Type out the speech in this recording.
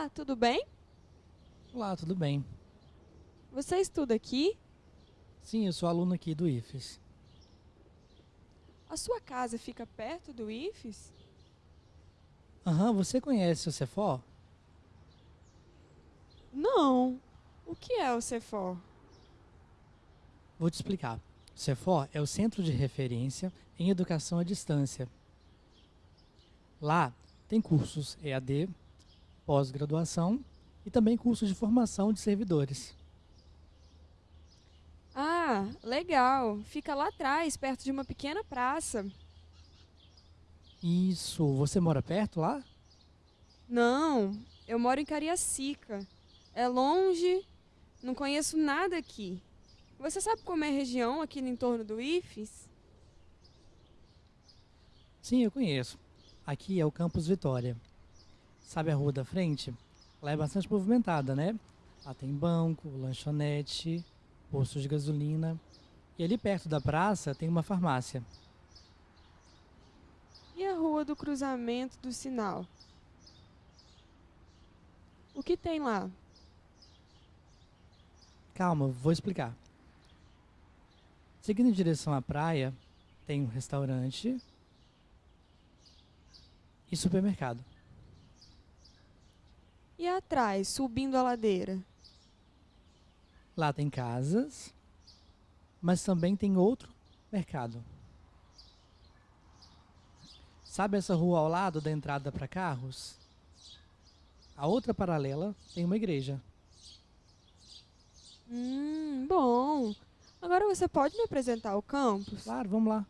Olá, tudo bem? Olá, tudo bem? Você estuda aqui? Sim, eu sou aluno aqui do IFES. A sua casa fica perto do IFES? Aham, você conhece o Cefor? Não. O que é o Cefor? Vou te explicar. O Cefor é o Centro de Referência em Educação à Distância. Lá tem cursos EAD, pós-graduação e também cursos de formação de servidores. Ah, legal. Fica lá atrás, perto de uma pequena praça. Isso, você mora perto lá? Não, eu moro em Cariacica. É longe, não conheço nada aqui. Você sabe como é a região aqui no entorno do IFES? Sim, eu conheço. Aqui é o Campus Vitória. Sabe a rua da frente? Lá é bastante movimentada, né? Lá tem banco, lanchonete, posto de gasolina. E ali perto da praça tem uma farmácia. E a rua do cruzamento do sinal? O que tem lá? Calma, vou explicar. Seguindo em direção à praia, tem um restaurante e supermercado. Atrás, subindo a ladeira? Lá tem casas, mas também tem outro mercado. Sabe essa rua ao lado da entrada para carros? A outra paralela tem uma igreja. Hum, bom. Agora você pode me apresentar o campus? Claro, vamos lá.